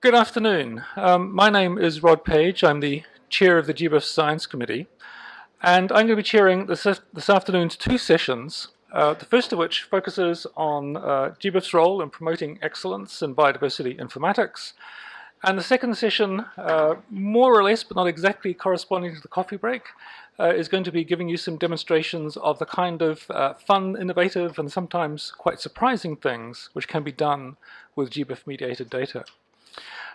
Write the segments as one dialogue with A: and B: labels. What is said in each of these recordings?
A: Good afternoon. Um, my name is Rod Page. I'm the chair of the GBIF Science Committee. And I'm going to be chairing this, this afternoon's two sessions, uh, the first of which focuses on uh, GBIF's role in promoting excellence in biodiversity informatics. And the second session, uh, more or less, but not exactly corresponding to the coffee break, uh, is going to be giving you some demonstrations of the kind of uh, fun, innovative, and sometimes quite surprising things which can be done with GBIF-mediated data.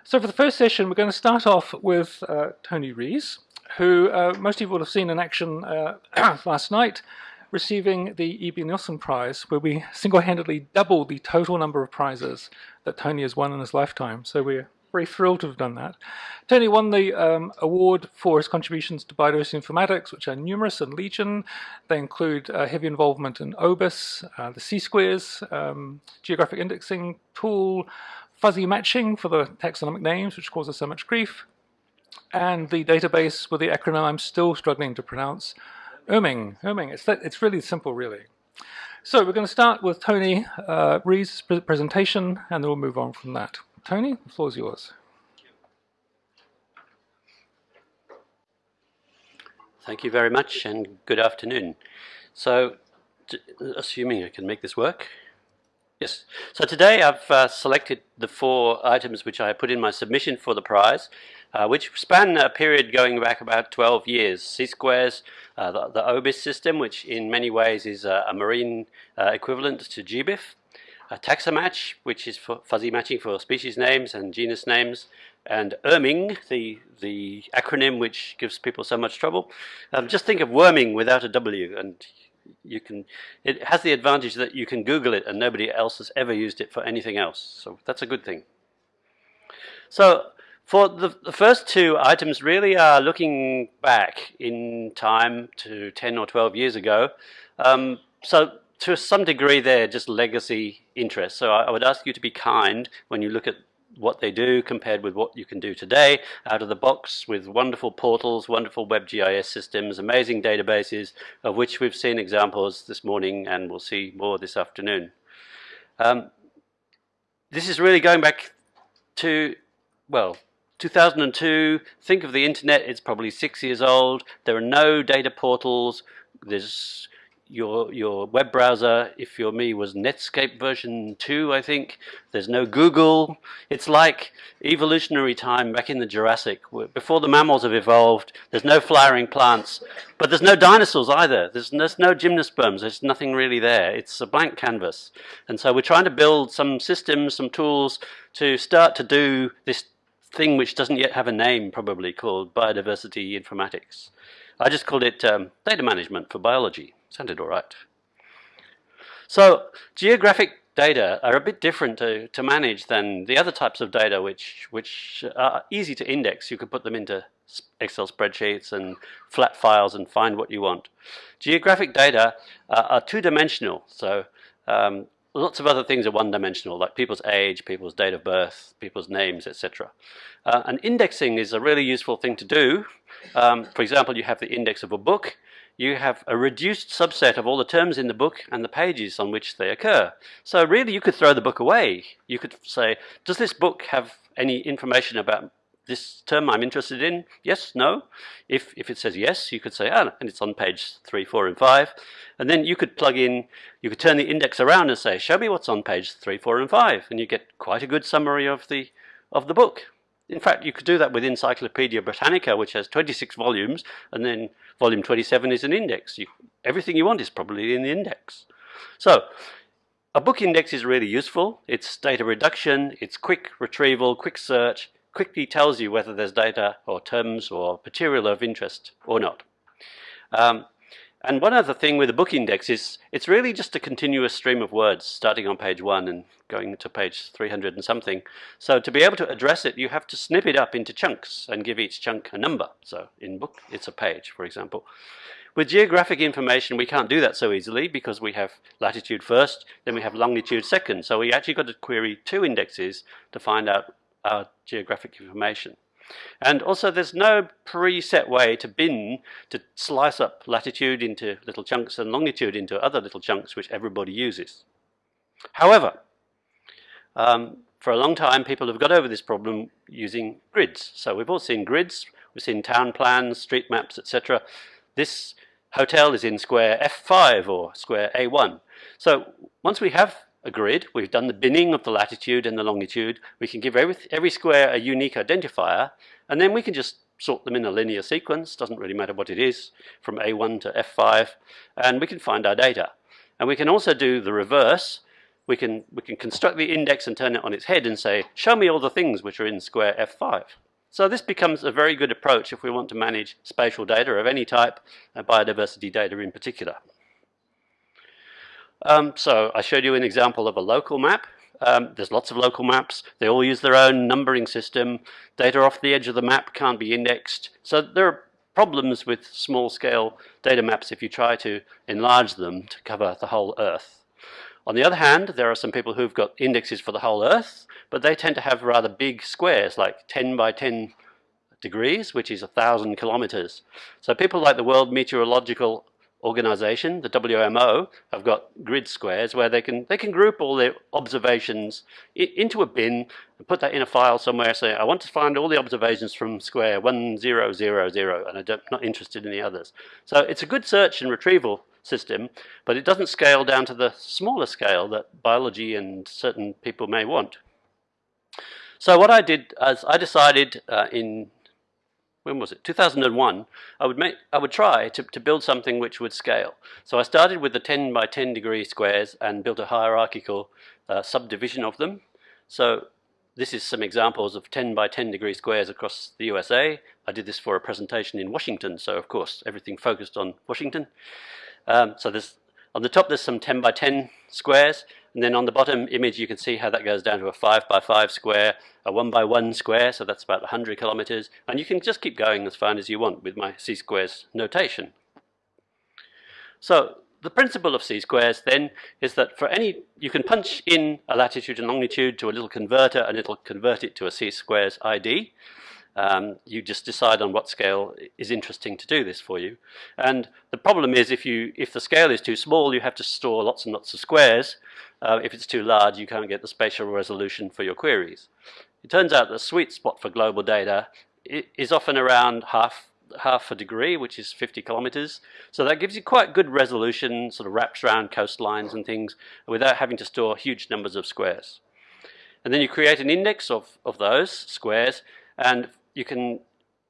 A: So for the first session, we're going to start off with uh, Tony Rees, who uh, most of you will have seen in action uh, last night, receiving the Ebbe Nielsen Prize, where we single-handedly doubled the total number of prizes that Tony has won in his lifetime. So we're very thrilled to have done that. Tony won the um, award for his contributions to biodiversity informatics, which are numerous and legion. They include uh, heavy involvement in OBIS, uh, the C-squares, um, geographic indexing tool, fuzzy matching for the taxonomic names, which causes so much grief, and the database with the acronym I'm still struggling to pronounce, IRMNG. IRMNG. It's, that, it's really simple, really. So we're going to start with Tony uh, Rees' presentation, and then we'll move on from that. Tony, the floor is yours.
B: Thank you very much, and good afternoon. So, assuming I can make this work, Yes. So today I've uh, selected the four items which I put in my submission for the prize, uh, which span a period going back about 12 years. C-squares, uh, the, the, OBIS system, which in many ways is a, marine uh, equivalent to GBIF. A taxamatch, which is for fuzzy matching for species names and genus names, and IRMNG, the, the acronym which gives people so much trouble. Um, just think of worming without a W, and you can it has the advantage that you can google it and nobody else has ever used it for anything else. So that's a good thing. So for the, the first two items really are looking back in time to 10 or 12 years ago. Um, so to some degree they're just legacy interests. So I, I would ask you to be kind when you look at what they do compared with what you can do today out of the box with wonderful portals, wonderful WebGIS systems, amazing databases, of which we've seen examples this morning and we'll see more this afternoon. Um, this is really going back to, well, 2002. Think of the internet, it's probably six years old. There are no data portals. There's your your web browser, if you're me, was Netscape version 2, I think. There's no Google. It's like evolutionary time back in the Jurassic. Before the mammals have evolved, there's no flowering plants, but there's no dinosaurs either. There's, there's no gymnosperms. There's nothing really there. It's a blank canvas. And so we're trying to build some systems, some tools to start to do this thing which doesn't yet have a name, probably, called biodiversity informatics. I just called it um, data management for biology. Sounded all right. So geographic data are a bit different to, to manage than the other types of data which, which are easy to index. You could put them into Excel spreadsheets and flat files and find what you want. Geographic data uh, are two-dimensional, so um, lots of other things are one-dimensional, like people's age, people's date of birth, people's names, etc. Uh, and indexing is a really useful thing to do. Um, for example, you have the index of a book, you have a reduced subset of all the terms in the book and the pages on which they occur. So really you could throw the book away. You could say, does this book have any information about this term I'm interested in? Yes, no. If, if it says yes, you could say, ah, and it's on page three, four, and five. And then you could plug in, you could turn the index around and say, show me what's on page three, four, and five. And you get quite a good summary of the, of the book. In fact, you could do that with Encyclopedia Britannica, which has 26 volumes, and then volume 27 is an index. You, everything you want is probably in the index. So, a book index is really useful. It's data reduction, it's quick retrieval, quick search, quickly tells you whether there's data or terms or material of interest or not. Um, and one other thing with a book index is it's really just a continuous stream of words starting on page one and going to page 300 and something. So to be able to address it, you have to snip it up into chunks and give each chunk a number. So in book, it's a page, for example. With geographic information, we can't do that so easily because we have latitude first, then we have longitude second. So we actually got to query two indexes to find out our geographic information. And also there's no preset way to bin, to slice up latitude into little chunks and longitude into other little chunks which everybody uses. However, um, for a long time, people have got over this problem using grids. So we've all seen grids, we've seen town plans, street maps, etc. This hotel is in square F5 or square A1. So once we have a grid, we've done the binning of the latitude and the longitude, we can give every, every square a unique identifier, and then we can just sort them in a linear sequence, doesn't really matter what it is, from A1 to F5, and we can find our data. And we can also do the reverse. We can, we can construct the index and turn it on its head and say, show me all the things which are in square F5. So this becomes a very good approach if we want to manage spatial data of any type, and biodiversity data in particular. Um, so I showed you an example of a local map. Um, there's lots of local maps. They all use their own numbering system. Data off the edge of the map can't be indexed. So there are problems with small scale data maps if you try to enlarge them to cover the whole Earth. On the other hand, there are some people who've got indexes for the whole Earth, but they tend to have rather big squares, like 10 by 10 degrees, which is 1,000 kilometers. So people like the World Meteorological Organization, the WMO, have got grid squares where they can they can group all their observations into a bin and put that in a file somewhere. Say, I want to find all the observations from square one zero zero zero, and I'm not interested in the others. So it's a good search and retrieval system, but it doesn't scale down to the smaller scale that biology and certain people may want. So what I did is I decided uh, in when was it? 2001 I would make I would try to, to build something which would scale. So I started with the 10 by 10 degree squares and built a hierarchical uh, subdivision of them. So this is some examples of 10 by 10 degree squares across the USA I did this for a presentation in Washington so of course everything focused on Washington. Um, so there's on the top there's some 10 by 10 squares and then on the bottom image you can see how that goes down to a 5 by 5 square, a 1 by 1 square, so that's about 100 kilometers, and you can just keep going as far as you want with my c-squares notation. So the principle of c-squares then is that for any, you can punch in a latitude and longitude to a little converter and it'll convert it to a c-squares ID. Um, you just decide on what scale is interesting to do this for you. And the problem is if you if the scale is too small, you have to store lots and lots of squares. Uh, if it's too large, you can't get the spatial resolution for your queries. It turns out the sweet spot for global data is often around half half a degree, which is 50 kilometers. So that gives you quite good resolution, sort of wraps around coastlines and things, without having to store huge numbers of squares. And then you create an index of, of those squares, and you can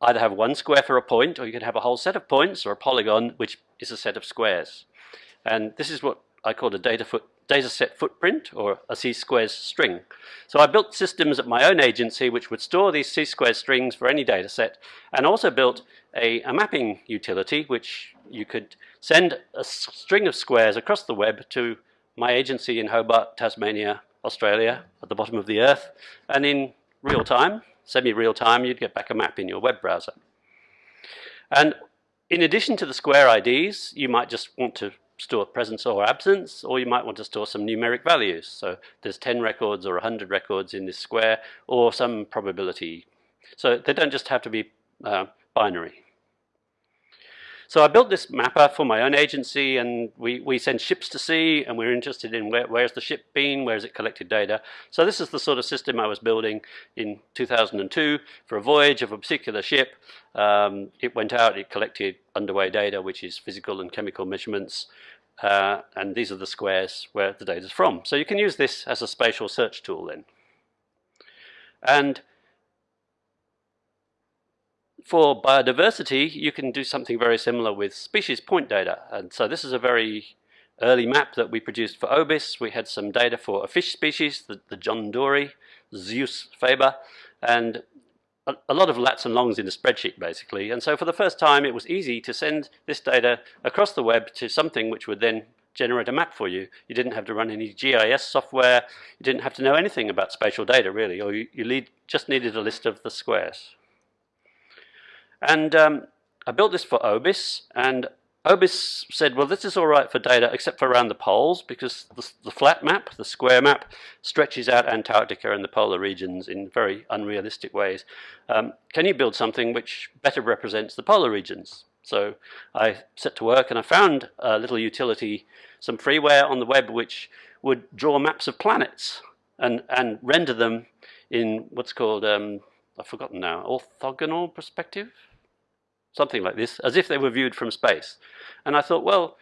B: either have one square for a point or you can have a whole set of points or a polygon which is a set of squares. And this is what I call a data, foot, data set footprint or a c-squares string. So I built systems at my own agency which would store these c-squares strings for any dataset and also built a, a mapping utility which you could send a string of squares across the web to my agency in Hobart, Tasmania, Australia, at the bottom of the earth, and in real time semi-real time, you'd get back a map in your web browser. And in addition to the square IDs, you might just want to store presence or absence, or you might want to store some numeric values. So there's 10 records or 100 records in this square, or some probability. So they don't just have to be uh, binary. So I built this mapper for my own agency and we, we send ships to sea and we're interested in where, where's the ship been, where's it collected data. So this is the sort of system I was building in 2002 for a voyage of a particular ship. Um, it went out, it collected underway data, which is physical and chemical measurements. Uh, and these are the squares where the data is from. So you can use this as a spatial search tool then. And for biodiversity, you can do something very similar with species point data. And so this is a very early map that we produced for OBIS. We had some data for a fish species, the, the John Dory, Zeus faber, and a, lot of lats and longs in a spreadsheet basically. And so for the first time, it was easy to send this data across the web to something which would then generate a map for you. You didn't have to run any GIS software. You didn't have to know anything about spatial data really, or you, you lead, just needed a list of the squares. And um, I built this for OBIS, and OBIS said, well, this is all right for data except for around the poles because the, the, flat map, the square map, stretches out Antarctica and the polar regions in very unrealistic ways. Um, can you build something which better represents the polar regions? So I set to work and I found a little utility, some freeware on the web which would draw maps of planets and, and render them in what's called, um, I've forgotten now, orthogonal perspective? Something like this, as if they were viewed from space. And I thought, well,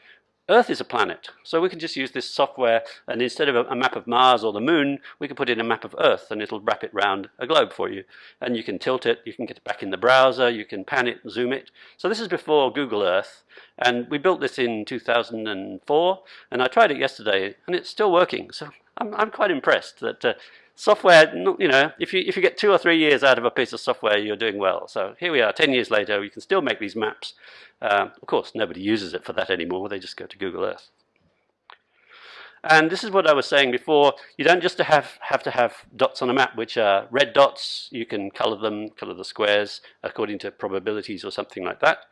B: Earth is a planet, so we can just use this software and instead of a, a, map of Mars or the moon, we can put in a map of Earth and it'll wrap it round a globe for you. And you can tilt it, you can get it back in the browser, you can pan it, zoom it. So this is before Google Earth, and we built this in 2004, and I tried it yesterday, and it's still working. So I'm, I'm quite impressed that uh, software, you know, if you, if you get two or three years out of a piece of software, you're doing well. So here we are, 10 years later, we can still make these maps. Uh, of course, nobody uses it for that anymore. They just go to Google Earth. And this is what I was saying before. You don't just have, have to have dots on a map, which are red dots. You can color them, color the squares according to probabilities or something like that.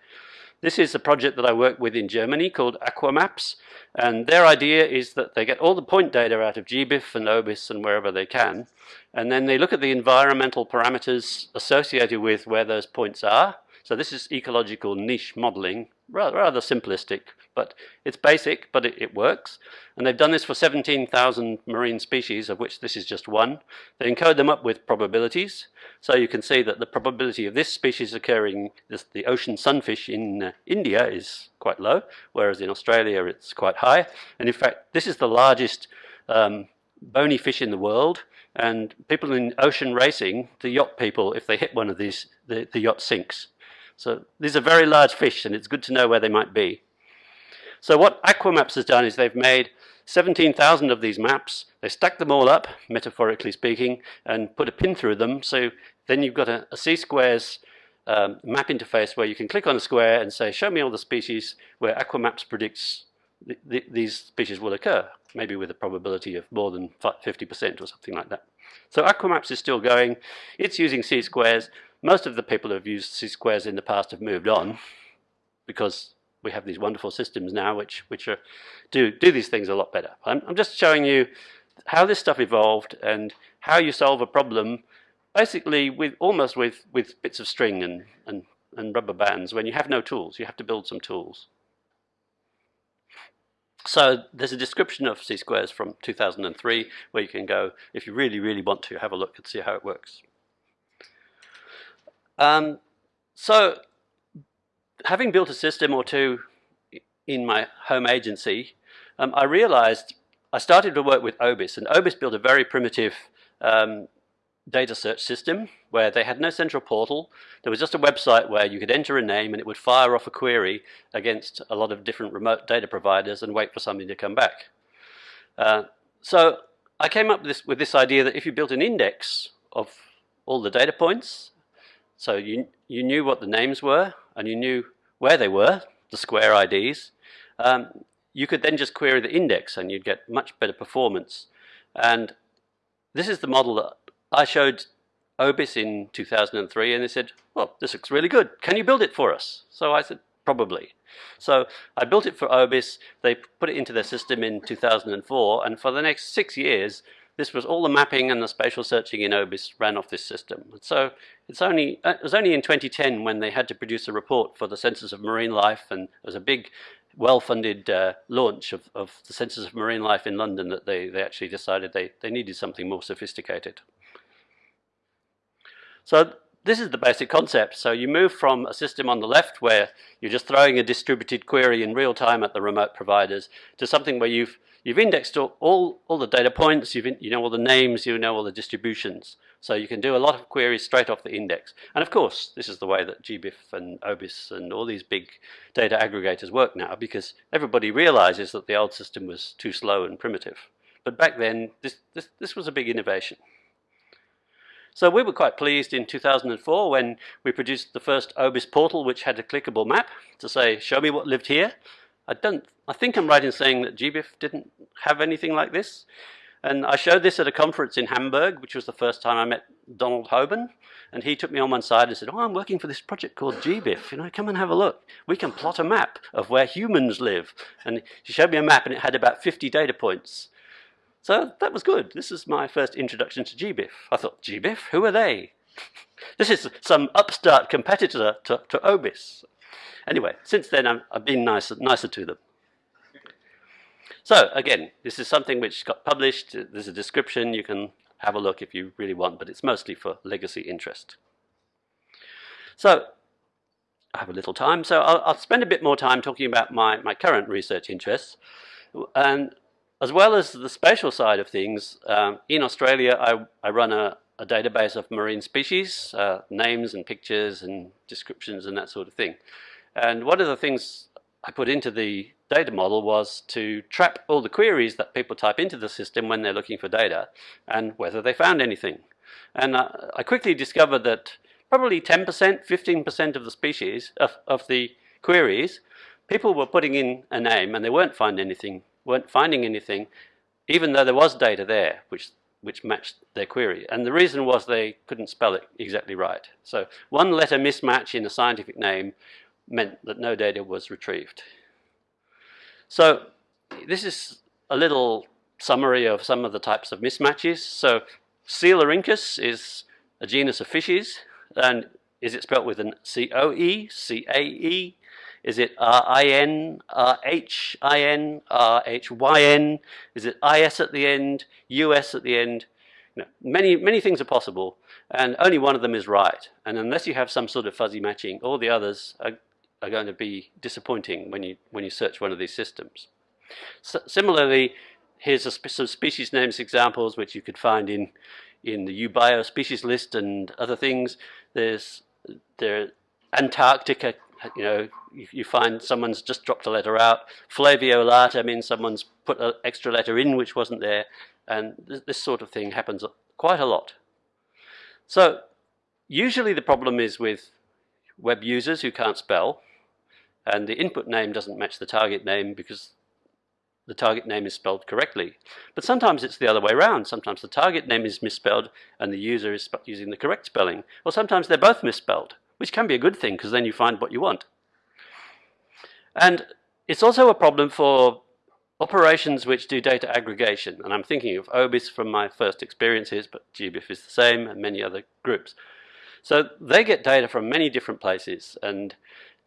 B: This is a project that I work with in Germany called Aquamaps. And their idea is that they get all the point data out of GBIF and OBIS and wherever they can. And then they look at the environmental parameters associated with where those points are. So this is ecological niche modeling, rather, rather simplistic, but it's basic, but it, it works. And they've done this for 17,000 marine species, of which this is just one. They encode them up with probabilities. So you can see that the probability of this species occurring, this, the ocean sunfish in uh, India is quite low, whereas in Australia it's quite high. And in fact, this is the largest um, bony fish in the world. And people in ocean racing, the yacht people, if they hit one of these, the, the yacht sinks. So these are very large fish, and it's good to know where they might be. So what Aquamaps has done is they've made 17,000 of these maps. They stack them all up, metaphorically speaking, and put a pin through them. So then you've got a, a C-squares um, map interface where you can click on a square and say, show me all the species where Aquamaps predicts th th these species will occur, maybe with a probability of more than 50% or something like that. So Aquamaps is still going. It's using C-squares. Most of the people who have used C-squares in the past have moved on because we have these wonderful systems now which, which are, do, do these things a lot better. I'm, I'm just showing you how this stuff evolved and how you solve a problem basically with almost with, with bits of string and, and, and rubber bands when you have no tools. You have to build some tools. So there's a description of C-squares from 2003 where you can go, if you really, really want to, have a look and see how it works. Um, so having built a system or two in my home agency, um, I realized I started to work with OBIS, and OBIS built a very primitive um, data search system where they had no central portal. There was just a website where you could enter a name and it would fire off a query against a lot of different remote data providers and wait for something to come back. Uh, so I came up with this, with this idea that if you built an index of all the data points so you, you knew what the names were and you knew where they were, the square IDs. Um, you could then just query the index and you'd get much better performance. And this is the model that I showed OBIS in 2003 and they said, well, this looks really good. Can you build it for us? So I said, probably. So I built it for OBIS. They put it into their system in 2004 and for the next six years, this was all the mapping and the spatial searching in OBIS ran off this system. So it's only, uh, it was only in 2010 when they had to produce a report for the Census of Marine Life and it was a big well-funded uh, launch of, of the Census of Marine Life in London that they, they actually decided they, they needed something more sophisticated. So this is the basic concept. So you move from a system on the left where you're just throwing a distributed query in real time at the remote providers to something where you've You've indexed all, all, the data points, you've in, you know all the names, you know all the distributions. So you can do a lot of queries straight off the index. And of course, this is the way that GBIF and OBIS and all these big data aggregators work now because everybody realizes that the old system was too slow and primitive. But back then, this, this, this was a big innovation. So we were quite pleased in 2004 when we produced the first OBIS portal which had a clickable map to say, show me what lived here. I don't, I think I'm right in saying that GBIF didn't have anything like this. And I showed this at a conference in Hamburg, which was the first time I met Donald Hobern. And he took me on one side and said, oh, I'm working for this project called GBIF. You know, come and have a look. We can plot a map of where humans live. And he showed me a map and it had about 50 data points. So that was good. This is my first introduction to GBIF. I thought, GBIF? Who are they? this is some upstart competitor to, to OBIS. Anyway, since then i have been nicer, nicer to them. So again, this is something which got published. There's a description. You can have a look if you really want, but it's mostly for legacy interest. So I have a little time, so I'll, I'll, spend a bit more time talking about my, my current research interests. And as well as the spatial side of things, um, in Australia I, I run a, a, database of marine species, uh, names and pictures and descriptions and that sort of thing. And one of the things I put into the data model was to trap all the queries that people type into the system when they're looking for data and whether they found anything. And uh, I quickly discovered that probably 10%, 15% of the species, of, of the queries, people were putting in a name and they weren't finding anything, weren't finding anything, even though there was data there which which matched their query. And the reason was they couldn't spell it exactly right. So one letter mismatch in a scientific name meant that no data was retrieved. So this is a little summary of some of the types of mismatches. So Coelurhynchus is a genus of fishes, and is it spelled with an C-O-E, C-A-E? Is it R-I-N, R-H-I-N, R-H-Y-N? Is it I-S at the end, U-S at the end? You know, many, many things are possible, and only one of them is right. And unless you have some sort of fuzzy matching, all the others are are going to be disappointing when you, when you search one of these systems. Similarly, here's a, some species names examples which you could find in, in the UBio species list and other things. There's there Antarctica, you know, you, you, find someone's just dropped a letter out. Flaviolata means someone's put an extra letter in which wasn't there. And th this sort of thing happens quite a lot. So usually the problem is with web users who can't spell and the input name doesn't match the target name because the target name is spelled correctly. But sometimes it's the other way around. Sometimes the target name is misspelled and the user is using the correct spelling. Or sometimes they're both misspelled, which can be a good thing because then you find what you want. And it's also a problem for operations which do data aggregation. And I'm thinking of OBIS from my first experiences, but GBIF is the same and many other groups. So they get data from many different places and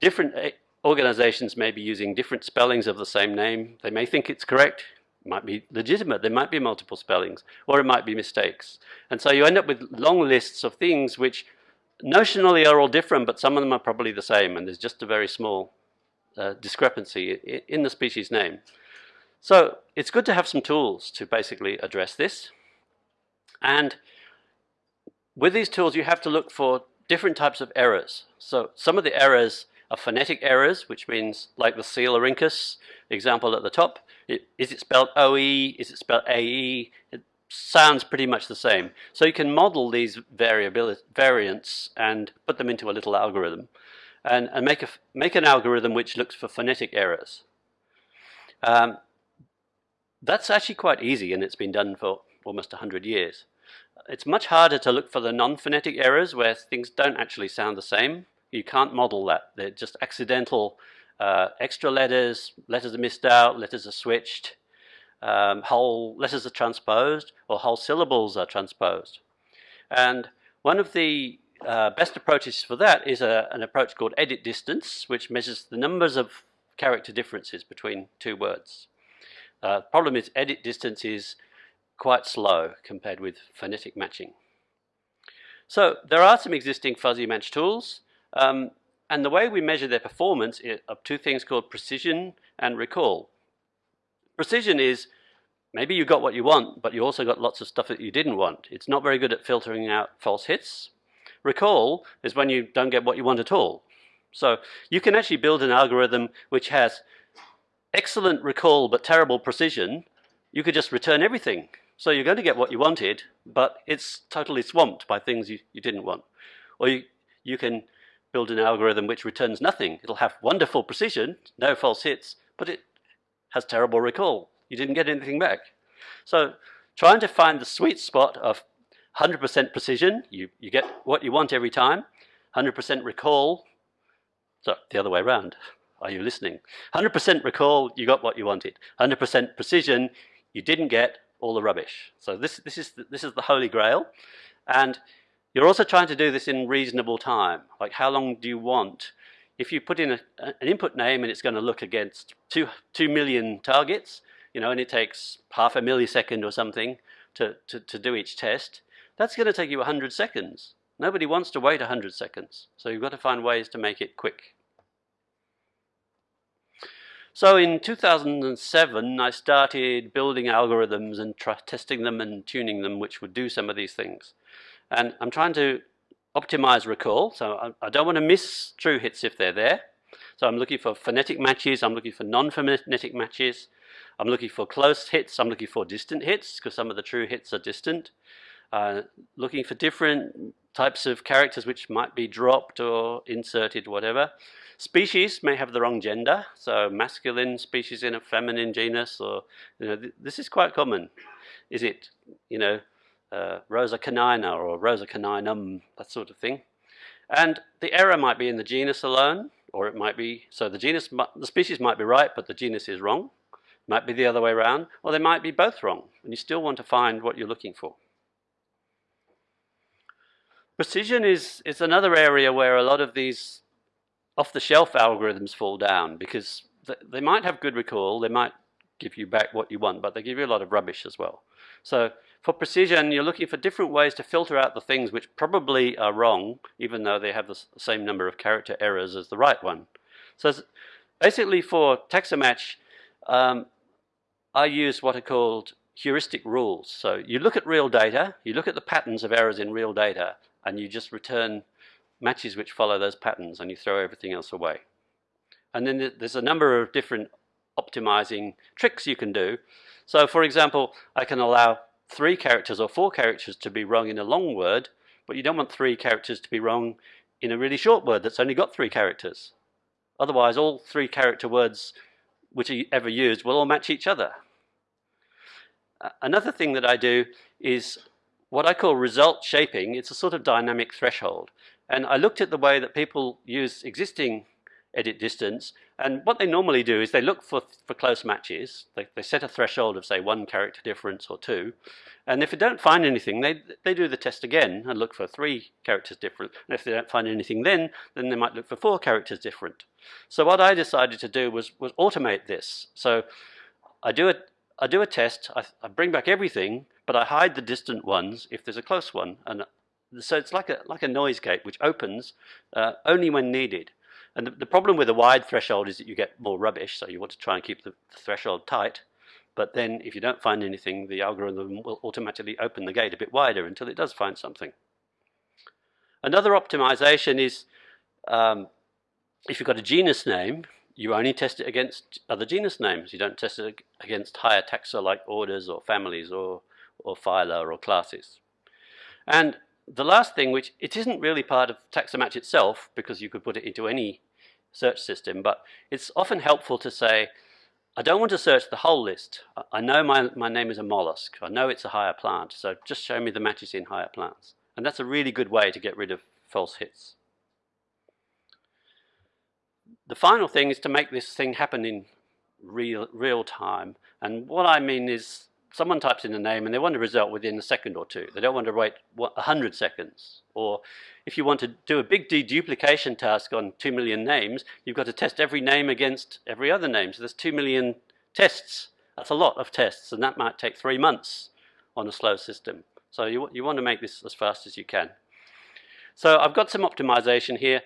B: different eh, organizations may be using different spellings of the same name. They may think it's correct, might be legitimate, there might be multiple spellings, or it might be mistakes. And so you end up with long lists of things which notionally are all different, but some of them are probably the same, and there's just a very small uh, discrepancy in the species name. So it's good to have some tools to basically address this. And with these tools, you have to look for different types of errors. So some of the errors are phonetic errors, which means like the Coelurhynchus example at the top. It, is it spelled OE? Is it spelled AE? It sounds pretty much the same. So you can model these variants and put them into a little algorithm and, and make, a, make an algorithm which looks for phonetic errors. Um, that's actually quite easy and it's been done for almost 100 years. It's much harder to look for the non-phonetic errors where things don't actually sound the same you can't model that. They're just accidental uh, extra letters, letters are missed out, letters are switched, um, whole letters are transposed, or whole syllables are transposed. And one of the uh, best approaches for that is a, an approach called edit distance, which measures the numbers of character differences between two words. Uh, problem is edit distance is quite slow compared with phonetic matching. So there are some existing fuzzy match tools. Um, and the way we measure their performance are two things called precision and recall. Precision is maybe you got what you want, but you also got lots of stuff that you didn't want. It's not very good at filtering out false hits. Recall is when you don't get what you want at all. So you can actually build an algorithm which has excellent recall but terrible precision. You could just return everything. So you're going to get what you wanted, but it's totally swamped by things you, you didn't want. Or you, you can build an algorithm which returns nothing. It'll have wonderful precision, no false hits, but it has terrible recall. You didn't get anything back. So trying to find the sweet spot of 100% precision, you, you get what you want every time, 100% recall, so the other way around. Are you listening? 100% recall, you got what you wanted. 100% precision, you didn't get all the rubbish. So this, this, is, the, this is the holy grail. And you're also trying to do this in reasonable time. Like how long do you want? If you put in a, an input name and it's going to look against two, two million targets, you know, and it takes half a millisecond or something, to, to, to do each test, that's going to take you 100 seconds. Nobody wants to wait 100 seconds. So you've got to find ways to make it quick. So in 2007, I started building algorithms and testing them and tuning them, which would do some of these things. And I'm trying to optimize recall. So I, I don't want to miss true hits if they're there. So I'm looking for phonetic matches. I'm looking for non-phonetic matches. I'm looking for close hits. I'm looking for distant hits because some of the true hits are distant. Uh, looking for different types of characters which might be dropped or inserted, whatever. Species may have the wrong gender, so masculine species in a feminine genus, or you know, th this is quite common. Is it, you know, uh, Rosa canina or Rosa caninum, that sort of thing. And the error might be in the genus alone, or it might be, so the genus, the species might be right, but the genus is wrong. Might be the other way around, or they might be both wrong, and you still want to find what you're looking for. Precision is, is another area where a lot of these off-the-shelf algorithms fall down because they might have good recall, they might give you back what you want, but they give you a lot of rubbish as well. So for precision, you're looking for different ways to filter out the things which probably are wrong, even though they have the same number of character errors as the right one. So basically for Taxamatch, um, I use what are called heuristic rules. So you look at real data, you look at the patterns of errors in real data, and you just return matches which follow those patterns, and you throw everything else away. And then there's a number of different optimizing tricks you can do. So for example, I can allow three characters or four characters to be wrong in a long word, but you don't want three characters to be wrong in a really short word that's only got three characters. Otherwise, all three character words which are ever used will all match each other. Another thing that I do is what I call result shaping. It's a sort of dynamic threshold. And I looked at the way that people use existing edit distance. And what they normally do is they look for, for close matches. They, they set a threshold of, say, one character difference or two. And if they don't find anything, they, they do the test again and look for three characters different. And if they don't find anything then, then they might look for four characters different. So what I decided to do was, was automate this. So I do a, I do a test, I, I bring back everything, but I hide the distant ones if there's a close one. And so it's like a, like a noise gate which opens uh, only when needed. And the, the, problem with a wide threshold is that you get more rubbish, so you want to try and keep the, threshold tight. But then if you don't find anything, the algorithm will automatically open the gate a bit wider until it does find something. Another optimization is um, if you've got a genus name, you only test it against other genus names. You don't test it against higher taxa like orders or families or, or phyla or classes. And the last thing, which it isn't really part of Taxamatch itself, because you could put it into any search system, but it's often helpful to say, I don't want to search the whole list. I know my, my name is a mollusk. I know it's a higher plant, so just show me the matches in higher plants. And that's a really good way to get rid of false hits. The final thing is to make this thing happen in real, real time. And what I mean is someone types in a name and they want a result within a second or two. They don't want to wait 100 seconds. Or if you want to do a big deduplication task on 2 million names, you've got to test every name against every other name. So there's 2 million tests. That's a lot of tests, and that might take three months on a slow system. So you, you want to make this as fast as you can. So I've got some optimization here.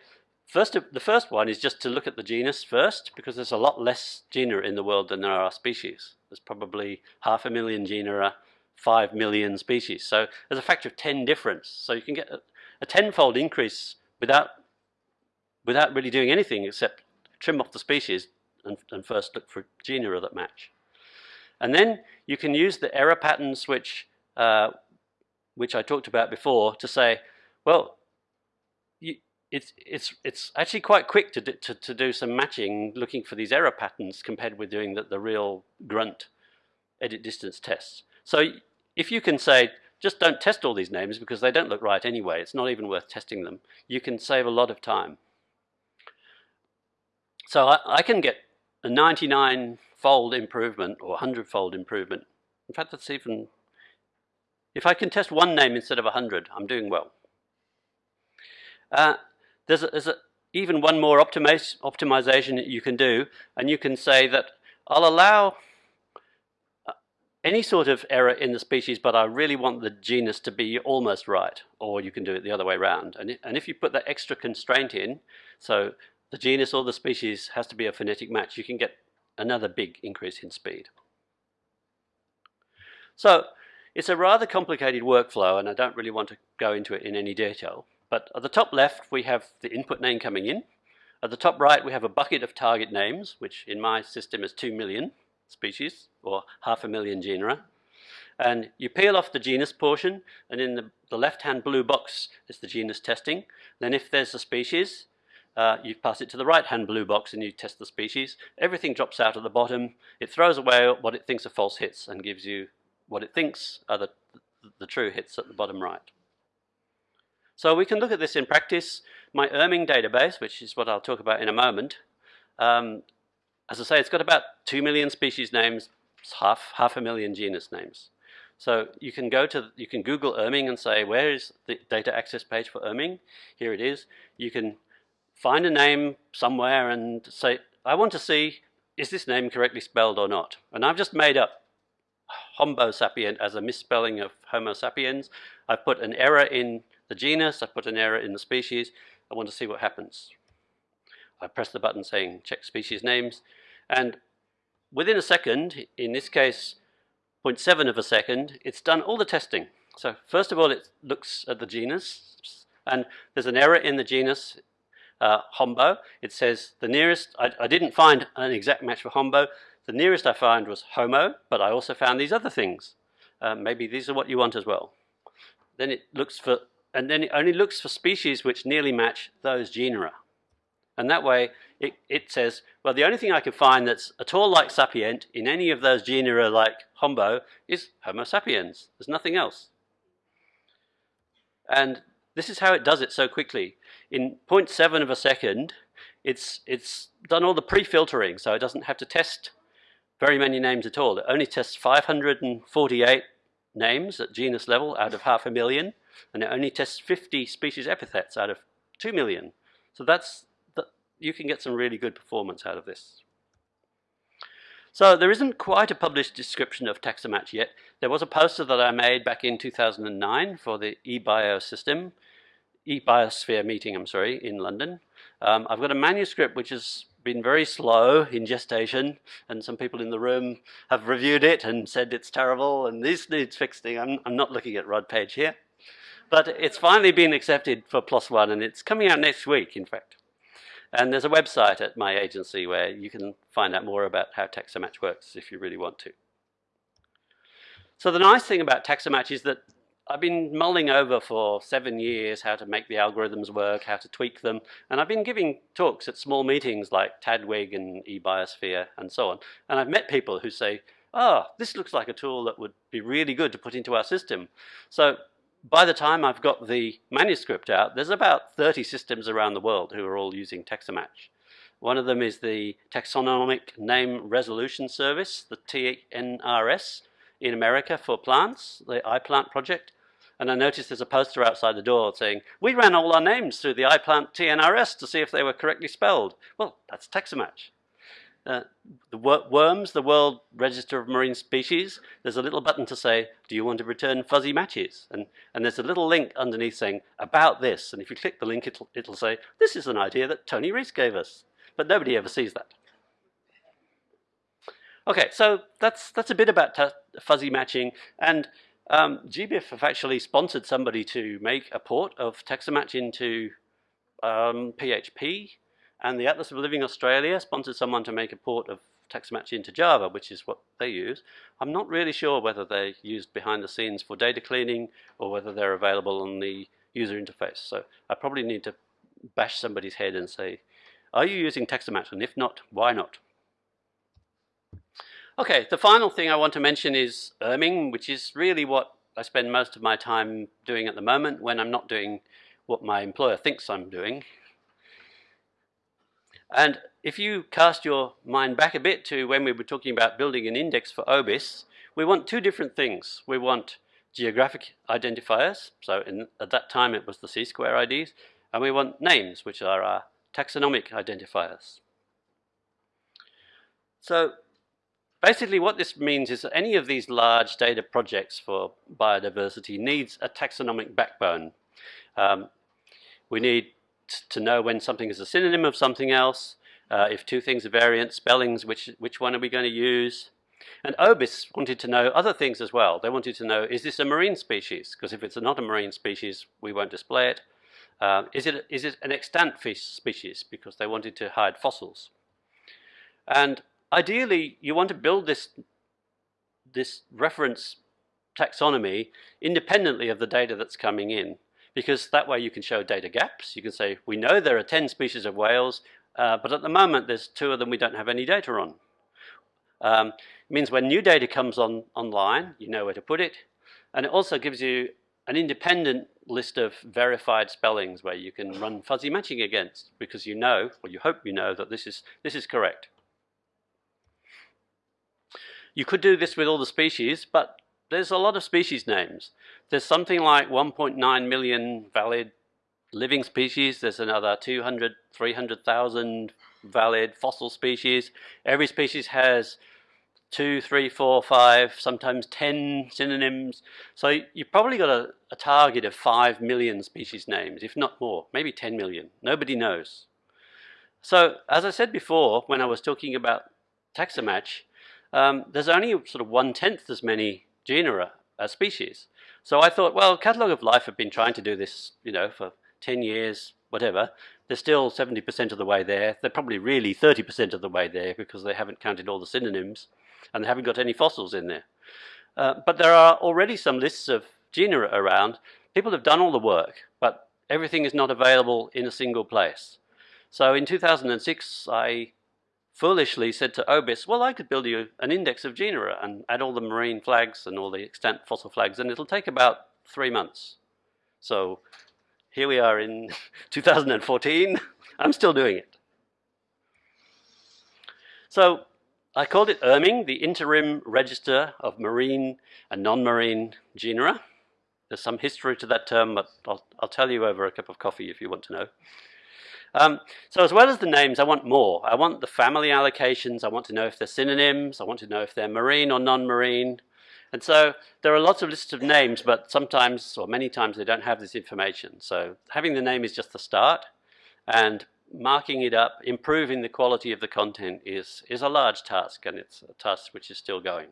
B: First, the first one is just to look at the genus first, because there's a lot less genera in the world than there are species. There's probably half a million genera, five million species. So there's a factor of 10 difference. So you can get a, a tenfold increase without, without really doing anything except trim off the species and, and first look for genera that match. And then you can use the error patterns which, uh, which I talked about before to say, well, you, it's it's it's actually quite quick to do, to, to do some matching, looking for these error patterns compared with doing the, the real grunt edit distance tests. So if you can say, just don't test all these names because they don't look right anyway, it's not even worth testing them, you can save a lot of time. So I, I can get a 99-fold improvement or 100-fold improvement. In fact, that's even, if I can test one name instead of 100, I'm doing well. Uh, there's, a, there's a, even one more optimize, optimization that you can do, and you can say that I'll allow uh, any sort of error in the species, but I really want the genus to be almost right, or you can do it the other way around. And, and if you put that extra constraint in, so the genus or the species has to be a phonetic match, you can get another big increase in speed. So it's a rather complicated workflow, and I don't really want to go into it in any detail. But at the top left, we have the input name coming in. At the top right, we have a bucket of target names, which in my system is 2 million species, or half a million genera. And you peel off the genus portion, and in the, the left-hand blue box is the genus testing. Then if there's a species, uh, you pass it to the right-hand blue box and you test the species. Everything drops out at the bottom. It throws away what it thinks are false hits and gives you what it thinks are the, the true hits at the bottom right. So we can look at this in practice. My IRMNG database, which is what I'll talk about in a moment, um, as I say, it's got about 2 million species names, half, half a million genus names. So you can go to, you can Google IRMNG and say, where is the data access page for IRMNG? Here it is. You can find a name somewhere and say, I want to see, is this name correctly spelled or not? And I've just made up Homo sapient as a misspelling of Homo sapiens. I've put an error in the genus, I've put an error in the species. I want to see what happens. I press the button saying check species names, and within a second, in this case 0.7 of a second, it's done all the testing. So first of all, it looks at the genus, and there's an error in the genus uh, Hombo. It says the nearest, I, I, didn't find an exact match for Hombo. The nearest I found was Homo, but I also found these other things. Uh, maybe these are what you want as well. Then it looks for, and then it only looks for species which nearly match those genera. And that way, it, it says, well, the only thing I can find that's at all like sapient in any of those genera like Hombo is Homo sapiens. There's nothing else. And this is how it does it so quickly. In 0.7 of a second, it's, it's done all the pre-filtering, so it doesn't have to test very many names at all. It only tests 548 names at genus level out of half a million, and it only tests 50 species epithets out of 2 million. So that's the, you can get some really good performance out of this. So there isn't quite a published description of Taxamatch yet. There was a poster that I made back in 2009 for the eBio system, eBiosphere meeting, I'm sorry, in London. Um, I've got a manuscript which has been very slow in gestation, and some people in the room have reviewed it and said it's terrible and this needs fixing. I'm, I'm not looking at Rod Page here. But it's finally been accepted for One, and it's coming out next week, in fact. And there's a website at my agency where you can find out more about how Taxamatch works if you really want to. So the nice thing about Taxamatch is that I've been mulling over for seven years how to make the algorithms work, how to tweak them, and I've been giving talks at small meetings like TADWIG and eBiosphere and so on. And I've met people who say, oh, this looks like a tool that would be really good to put into our system. So by the time I've got the manuscript out, there's about 30 systems around the world who are all using Taxamatch. One of them is the Taxonomic Name Resolution Service, the TNRS, in America for plants, the iPlant project. And I noticed there's a poster outside the door saying, we ran all our names through the iPlant TNRS to see if they were correctly spelled. Well, that's Taxamatch. Uh, the worms, the World Register of Marine Species, there's a little button to say, do you want to return fuzzy matches? And, and there's a little link underneath saying, about this. And if you click the link, it'll, it'll say, this is an idea that Tony Rees gave us. But nobody ever sees that. Okay, so that's, that's a bit about fuzzy matching. And um, GBIF have actually sponsored somebody to make a port of Taxamatch into um, PHP and the Atlas of Living Australia sponsored someone to make a port of Taxamatch into Java, which is what they use. I'm not really sure whether they're used behind the scenes for data cleaning or whether they're available on the user interface. So I probably need to bash somebody's head and say, are you using Taxamatch? And if not, why not? Okay, the final thing I want to mention is IRMNG, which is really what I spend most of my time doing at the moment when I'm not doing what my employer thinks I'm doing. And if you cast your mind back a bit to when we were talking about building an index for OBIS, we want two different things. We want geographic identifiers, so in, at that time it was the C-square IDs, and we want names, which are our taxonomic identifiers. So basically what this means is that any of these large data projects for biodiversity needs a taxonomic backbone. Um, we need to know when something is a synonym of something else, uh, if two things are variant, spellings, which, which one are we going to use? And OBIS wanted to know other things as well. They wanted to know, is this a marine species? Because if it's not a marine species, we won't display it. Uh, is it. Is it an extant fish species? Because they wanted to hide fossils. And ideally, you want to build this, this reference taxonomy independently of the data that's coming in because that way you can show data gaps. You can say, we know there are 10 species of whales, uh, but at the moment there's two of them we don't have any data on. Um, it means when new data comes on online, you know where to put it. And it also gives you an independent list of verified spellings where you can run fuzzy matching against because you know, or you hope you know, that this is, this is correct. You could do this with all the species, but there's a lot of species names. There's something like 1.9 million valid living species. There's another 200, 300,000 valid fossil species. Every species has two, three, four, five, sometimes 10 synonyms. So you've probably got a, a, target of 5 million species names, if not more, maybe 10 million. Nobody knows. So as I said before, when I was talking about Taxamatch, um, there's only sort of one-tenth as many genera as species. So I thought, well, Catalogue of Life have been trying to do this, you know, for 10 years, whatever, they're still 70% of the way there. They're probably really 30% of the way there because they haven't counted all the synonyms and they haven't got any fossils in there. Uh, but there are already some lists of genera around. People have done all the work, but everything is not available in a single place. So in 2006, I foolishly said to OBIS, well, I could build you an index of genera and add all the marine flags and all the extant fossil flags, and it'll take about three months. So here we are in 2014. I'm still doing it. So I called it IRMNG, the Interim Register of Marine and Non-Marine Genera. There's some history to that term, but I'll, I'll, tell you over a cup of coffee if you want to know. Um, so as well as the names, I want more. I want the family allocations. I want to know if they're synonyms. I want to know if they're marine or non-marine. And so there are lots of lists of names, but sometimes or many times they don't have this information. So having the name is just the start and marking it up, improving the quality of the content is, is a large task and it's a task which is still going.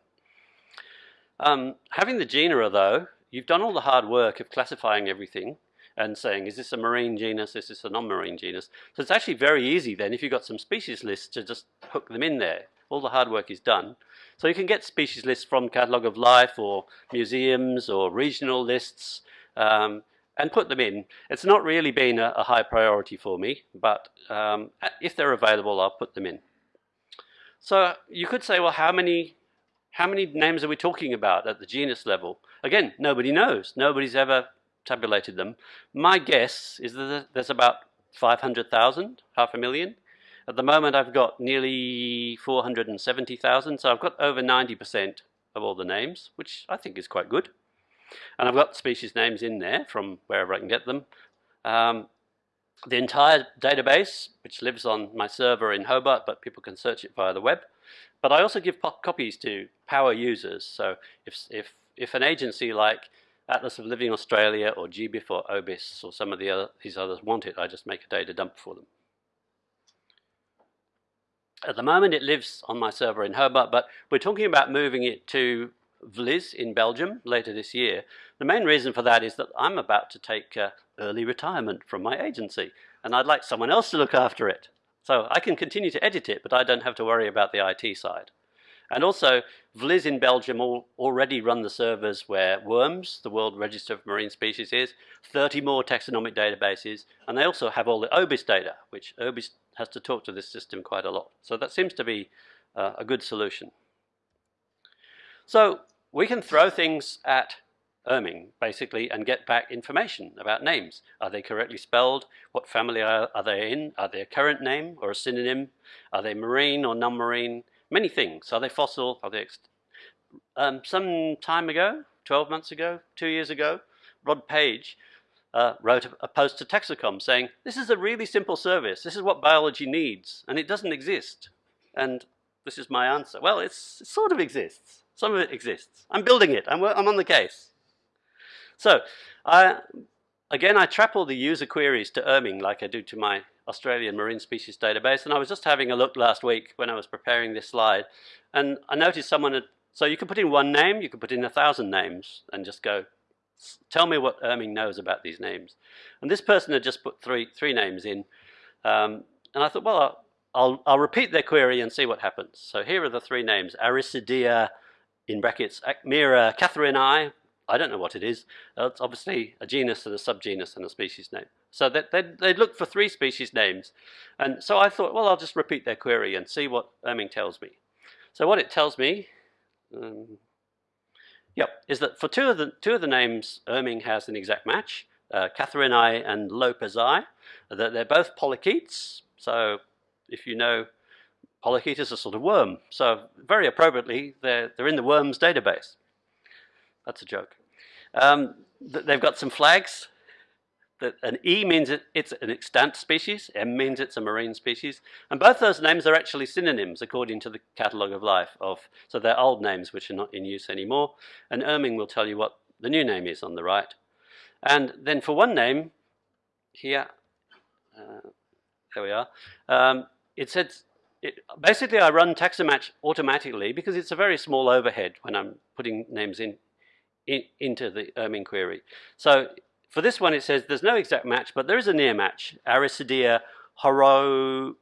B: Um, having the genera though, you've done all the hard work of classifying everything and saying, is this a marine genus, is this a non-marine genus? So it's actually very easy then if you've got some species lists to just hook them in there. All the hard work is done. So you can get species lists from Catalogue of Life or museums or regional lists um, and put them in. It's not really been a, a high priority for me, but um, if they're available, I'll put them in. So you could say, well, how many, how many names are we talking about at the genus level? Again, nobody knows. Nobody's ever tabulated them. My guess is that there's about 500,000, half a million. At the moment, I've got nearly 470,000, so I've got over 90% of all the names, which I think is quite good. And I've got species names in there from wherever I can get them. Um, the entire database, which lives on my server in Hobart, but people can search it via the web. But I also give copies to power users. So if, if, if an agency like Atlas of Living Australia or GBIF or OBIS or some of the other, these others want it, I just make a data dump for them. At the moment, it lives on my server in Hobart, but we're talking about moving it to VLIZ in Belgium later this year. The main reason for that is that I'm about to take uh, early retirement from my agency, and I'd like someone else to look after it. So I can continue to edit it, but I don't have to worry about the IT side. And also, VLIZ in Belgium all, already run the servers where WoRMS, the World Register of Marine Species is, 30 more taxonomic databases, and they also have all the OBIS data, which OBIS has to talk to this system quite a lot. So that seems to be uh, a good solution. So we can throw things at IRMNG, basically, and get back information about names. Are they correctly spelled? What family are, are they in? Are they a current name or a synonym? Are they marine or non-marine? Many things. Are they fossil? Are they... Um, some time ago, 12 months ago, two years ago, Rod Page uh, wrote a, post to TAXACOM saying, this is a really simple service. This is what biology needs, and it doesn't exist. And This is my answer. Well, it's, it sort of exists. Some of it exists. I'm building it. I'm, I'm on the case. So, again, I trap all the user queries to IRMNG like I do to my Australian marine species database. And I was just having a look last week when I was preparing this slide. And I noticed someone had, so you can put in one name, you can put in a thousand names and just go, tell me what IRMNG knows about these names. And this person had just put three, three names in. Um, and I thought, well, I'll, I'll repeat their query and see what happens. So here are the three names, Aricidea, in brackets, Acmira catherinae, I I don't know what it is. It's obviously a genus and a subgenus and a species name. So they, they, they looked for three species names. And so I thought, well, I'll just repeat their query and see what IRMNG tells me. So what it tells me, um, yep, is that for two of the, two of the names, IRMNG has an exact match, uh, catherinae and Lopez lopezi, that they're both polychaetes. So if you know, polychaete is a sort of worm. So very appropriately, they're, they're in the WoRMS database. That's a joke. Um, they've got some flags. That an E means it, it's an extant species, M means it's a marine species, and both those names are actually synonyms according to the catalogue of life of, so they're old names which are not in use anymore, and IRMNG will tell you what the new name is on the right. And then for one name, here, uh, there we are, um, it says, it, basically I run Taxamatch automatically because it's a very small overhead when I'm putting names in in, into the IRMNG query. So for this one, it says there's no exact match, but there is a near match. Aricidea horo,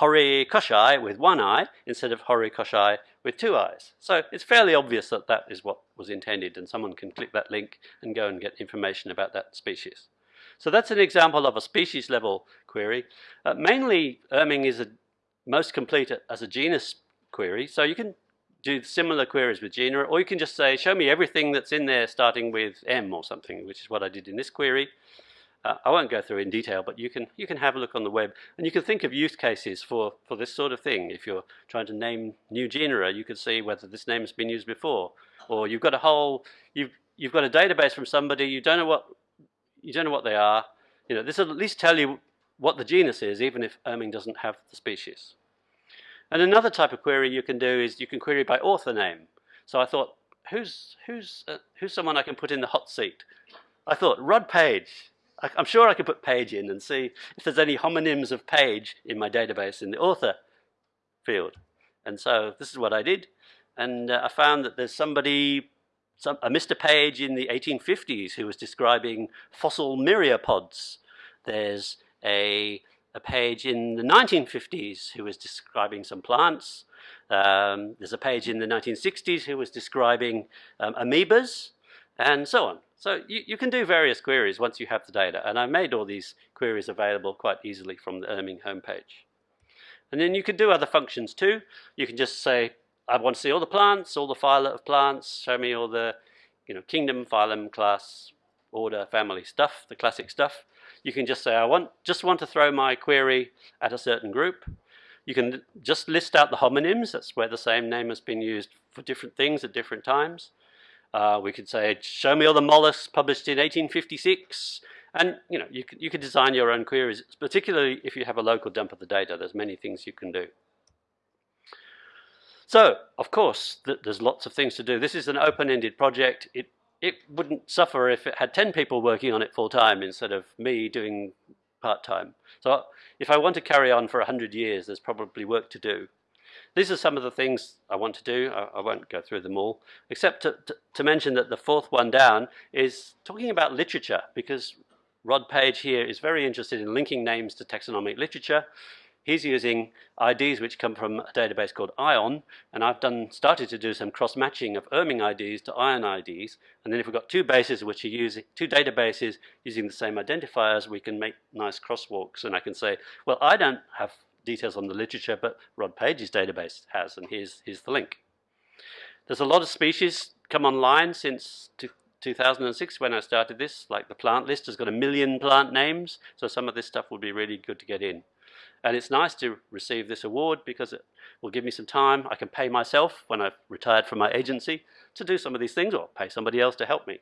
B: horikoshii with one eye instead of horikoshii with two eyes. So it's fairly obvious that that is what was intended, and someone can click that link and go and get information about that species. So that's an example of a species level query. Uh, mainly, IRMNG is a, most complete as a genus query, so you can do similar queries with genera, or you can just say, show me everything that's in there starting with M or something, which is what I did in this query. Uh, I won't go through in detail, but you can you can have a look on the web, and you can think of use cases for for this sort of thing. If you're trying to name new genera, you can see whether this name has been used before, or you've got a whole you've you've got a database from somebody you don't know what you don't know what they are. You know this will at least tell you what the genus is, even if IRMNG doesn't have the species. And another type of query you can do is you can query by author name. So I thought, who's, who's, uh, who's someone I can put in the hot seat? I thought, Rod Page. I, I'm sure I could put Page in and see if there's any homonyms of Page in my database in the author field. And so this is what I did. And uh, I found that there's somebody, some, a Mr. Page in the 1850s who was describing fossil myriapods. There's a a page in the 1950s who was describing some plants. Um, there's a page in the 1960s who was describing um, amoebas and so on. So you, you can do various queries once you have the data. And I made all these queries available quite easily from the IRMNG homepage. And then you can do other functions too. You can just say, I want to see all the plants, all the phyla of plants, show me all the you know, kingdom, phylum, class, order, family stuff, the classic stuff. You can just say, I want just want to throw my query at a certain group. You can just list out the homonyms. That's where the same name has been used for different things at different times. Uh, we could say, show me all the mollusks published in 1856. And you know, you can, you can design your own queries, particularly if you have a local dump of the data. There's many things you can do. So, of course, th there's lots of things to do. This is an open-ended project. It it wouldn't suffer if it had 10 people working on it full time instead of me doing part time. So if I want to carry on for 100 years, there's probably work to do. These are some of the things I want to do. I, I won't go through them all, except to, to, to mention that the fourth one down is talking about literature, because Rod Page here is very interested in linking names to taxonomic literature, He's using IDs which come from a database called ION, and I've done started to do some cross-matching of IRMNG IDs to ION IDs, and then if we've got two bases which are using two databases using the same identifiers, we can make nice crosswalks, and I can say, well, I don't have details on the literature, but Rod Page's database has, and here's, here's the link. There's a lot of species come online since 2006 when I started this, like the plant list has got a million plant names, so some of this stuff will be really good to get in. And it's nice to receive this award because it will give me some time. I can pay myself when I've retired from my agency to do some of these things or pay somebody else to help me.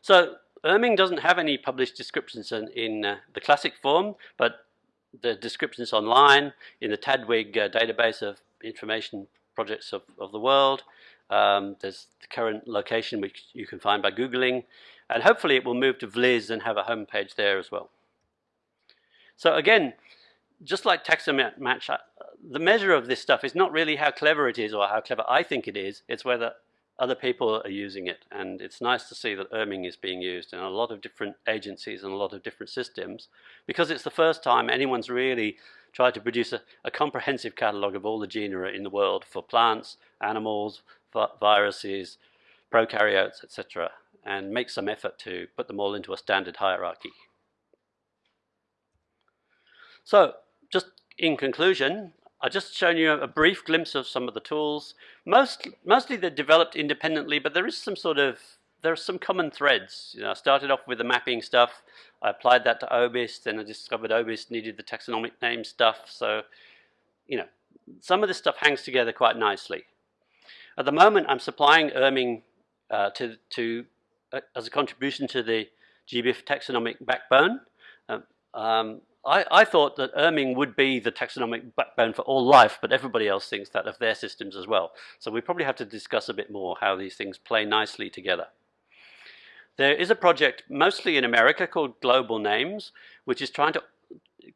B: So IRMNG doesn't have any published descriptions in, in uh, the classic form, but the descriptions online in the TDWG uh, database of information projects of, of the world. Um, there's the current location which you can find by Googling. And hopefully it will move to VLIZ and have a home page there as well. So again, just like Taxamatch, uh, the measure of this stuff is not really how clever it is or how clever I think it is. It's whether other people are using it. And it's nice to see that IRMNG is being used in a lot of different agencies and a lot of different systems because it's the first time anyone's really tried to produce a, a comprehensive catalogue of all the genera in the world for plants, animals, viruses, prokaryotes, etc., and make some effort to put them all into a standard hierarchy. So, just in conclusion, I've just shown you a brief glimpse of some of the tools. Most, mostly they're developed independently, but there is some sort of, there are some common threads. You know, I started off with the mapping stuff. I applied that to OBIS, then I discovered OBIS needed the taxonomic name stuff. So, you know, some of this stuff hangs together quite nicely. At the moment, I'm supplying IRMNG uh, to, to uh, as a contribution to the GBIF taxonomic backbone. Um, um, I, I, thought that IRMNG would be the taxonomic backbone for all life, but everybody else thinks that of their systems as well. So we probably have to discuss a bit more how these things play nicely together. There is a project mostly in America called Global Names, which is trying to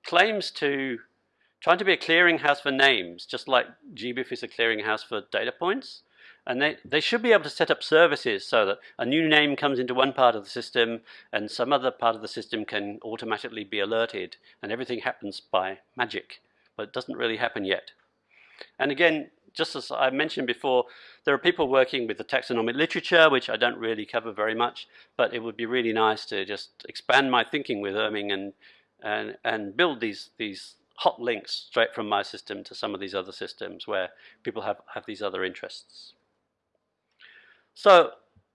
B: claims to trying to be a clearinghouse for names, just like GBIF is a clearinghouse for data points. And they, they should be able to set up services so that a new name comes into one part of the system and some other part of the system can automatically be alerted and everything happens by magic. But it doesn't really happen yet. And again, just as I mentioned before, there are people working with the taxonomic literature, which I don't really cover very much, but it would be really nice to just expand my thinking with IRMNG and, and, and build these, these hot links straight from my system to some of these other systems where people have, have these other interests. So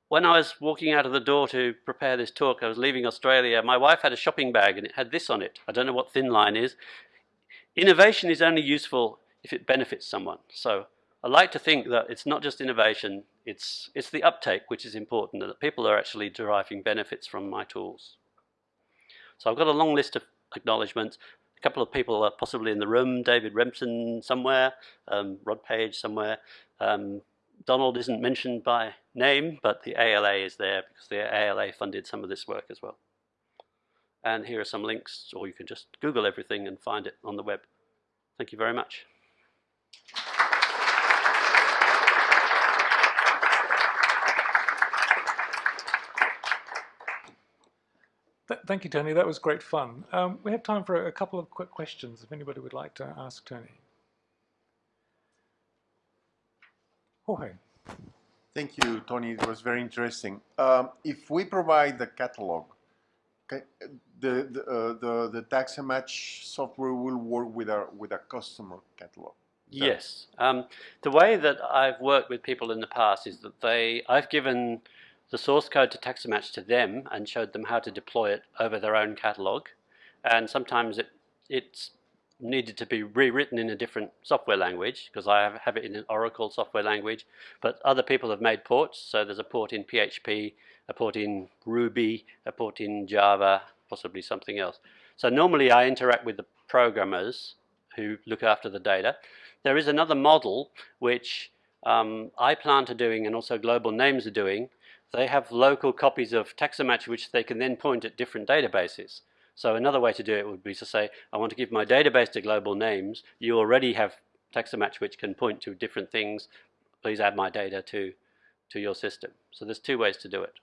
B: when I was walking out of the door to prepare this talk, I was leaving Australia, my wife had a shopping bag and it had this on it. I don't know what thin line is. Innovation is only useful if it benefits someone. So I like to think that it's not just innovation, it's, it's the uptake which is important, that people are actually deriving benefits from my tools. So I've got a long list of acknowledgements. A couple of people are possibly in the room, David Remsen somewhere, um, Rod Page somewhere, um, Donald isn't mentioned by name, but the ALA is there because the ALA funded some of this work as well. And here are some links, or you can just Google everything and find it on the web. Thank you very much.
A: Thank you, Tony. That was great fun. Um, we have time for a couple of quick questions if anybody would like to ask Tony. Jorge.
C: Thank you, Tony. It was very interesting. Um, if we provide the catalog, okay, the the, uh, the the Taxamatch software will work with a with a customer catalog.
B: Yes. Um, the way that I've worked with people in the past is that they I've given the source code to Taxamatch to them and showed them how to deploy it over their own catalog, and sometimes it it's needed to be rewritten in a different software language because I have, have it in an Oracle software language, but other people have made ports. So there's a port in PHP, a port in Ruby, a port in Java, possibly something else. So normally I interact with the programmers who look after the data. There is another model which um, iPlant are doing and also Global Names are doing. They have local copies of Taxamatch which they can then point at different databases. So another way to do it would be to say, I want to give my database to global names. You already have Taxamatch which can point to different things. Please add my data to, to your system. So there's two ways to do it.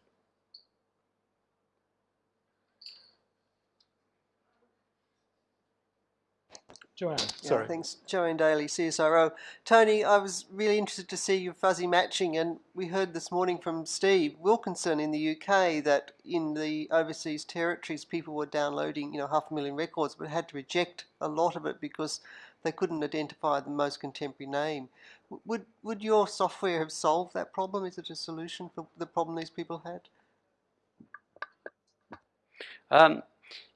A: Joanne,
D: yeah,
A: sorry.
D: Thanks, Joanne Daly, CSIRO. Tony, I was really interested to see your fuzzy matching, and we heard this morning from Steve Wilkinson in the UK that in the overseas territories, people were downloading, you know, half a million records, but had to reject a lot of it because they couldn't identify the most contemporary name. Would would your software have solved that problem? Is it a solution for the problem these people had?
B: Um,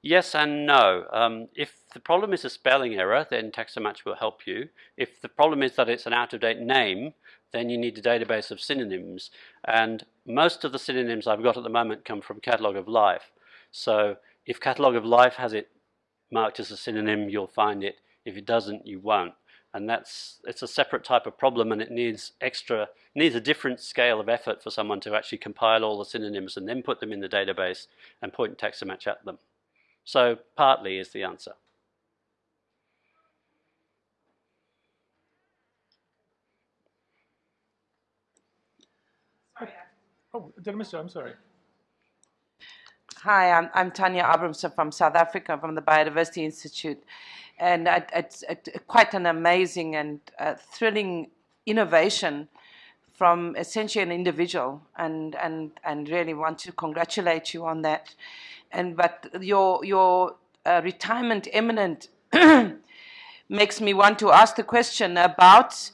B: Yes and no. Um, if the problem is a spelling error, then Taxamatch will help you. If the problem is that it's an out-of-date name, then you need a database of synonyms. And most of the synonyms I've got at the moment come from Catalogue of Life. So if Catalogue of Life has it marked as a synonym, you'll find it. If it doesn't, you won't. And that's it's a separate type of problem, and it needs extra needs a different scale of effort for someone to actually compile all the synonyms and then put them in the database and point Taxamatch at them. So partly is the answer.
A: Oh, did I miss you? I'm sorry.
E: Hi, I'm, I'm Tanya Abrahamse from South Africa, from the Biodiversity Institute. And it's, it's quite an amazing and uh, thrilling innovation from essentially an individual and, and, and really want to congratulate you on that. And, but your, your uh, retirement imminent makes me want to ask the question about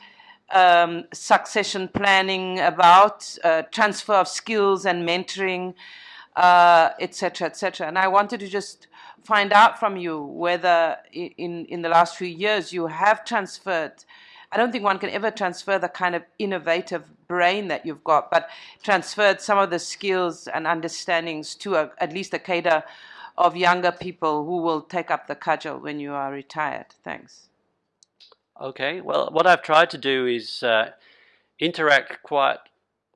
E: um, succession planning, about uh, transfer of skills and mentoring, etc., uh, etc. Et and I wanted to just find out from you whether in, in the last few years you have transferred, I don't think one can ever transfer the kind of innovative brain that you've got, but transferred some of the skills and understandings to a, at least a cadre of younger people who will take up the cudgel when you are retired. Thanks.
B: Okay, well, what I've tried to do is uh, interact quite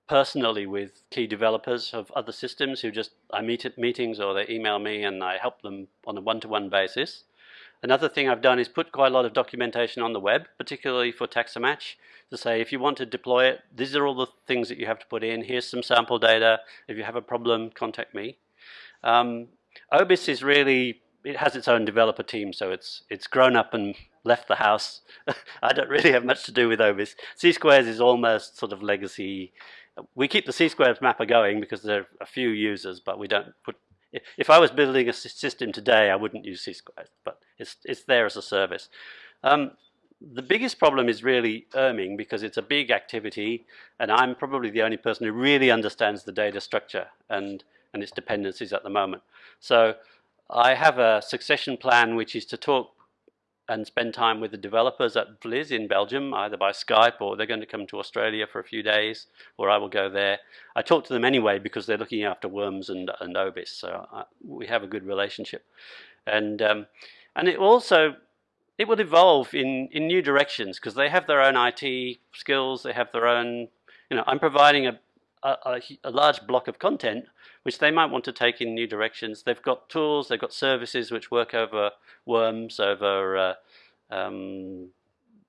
B: personally with key developers of other systems who just, I meet at meetings or they email me and I help them on a one-to-one -one basis. Another thing I've done is put quite a lot of documentation on the web, particularly for Taxamatch, to say if you want to deploy it, these are all the things that you have to put in. Here's some sample data. If you have a problem, contact me. Um, OBIS is really, it has its own developer team, so it's, it's grown up and left the house. I don't really have much to do with OBIS. C-squares is almost sort of legacy. We keep the C-squares mapper going because there are a few users, but we don't put. If I was building a system today, I wouldn't use C-squares, but it's it's there as a service. Um, the biggest problem is really IRMNG because it's a big activity, and I'm probably the only person who really understands the data structure and and its dependencies at the moment. So I have a succession plan which is to talk and spend time with the developers at VLIZ in Belgium, either by Skype or they're going to come to Australia for a few days, or I will go there. I talk to them anyway because they're looking after WoRMS and, and OBIS, so I, we have a good relationship. And, um, and it also, it will evolve in, in new directions because they have their own IT skills, they have their own, you know, I'm providing a, a, large block of content which they might want to take in new directions. They've got tools, they've got services which work over WoRMS, over uh, um,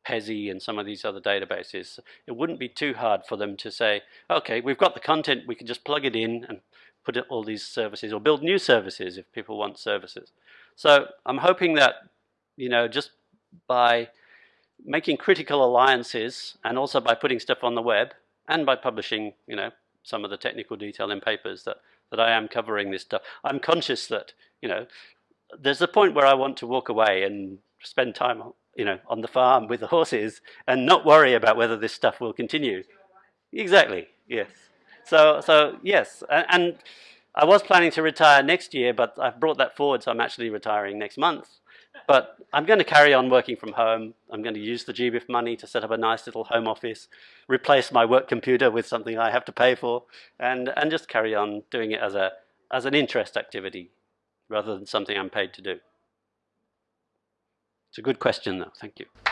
B: PESI and some of these other databases. It wouldn't be too hard for them to say, okay, we've got the content, we can just plug it in and put in all these services or build new services if people want services. So I'm hoping that, you know, just by making critical alliances and also by putting stuff on the web and by publishing, you know, some of the technical detail in papers that, that I am covering this stuff. I'm conscious that, you know, there's a point where I want to walk away and spend time, you know, on the farm with the horses and not worry about whether this stuff will continue. Exactly, yes. So, so yes, and, and I was planning to retire next year, but I've brought that forward, so I'm actually retiring next month. But I'm going to carry on working from home. I'm going to use the GBIF money to set up a nice little home office, replace my work computer with something I have to pay for, and, and just carry on doing it as, a, as an interest activity rather than something I'm paid to do. It's a good question, though. Thank you.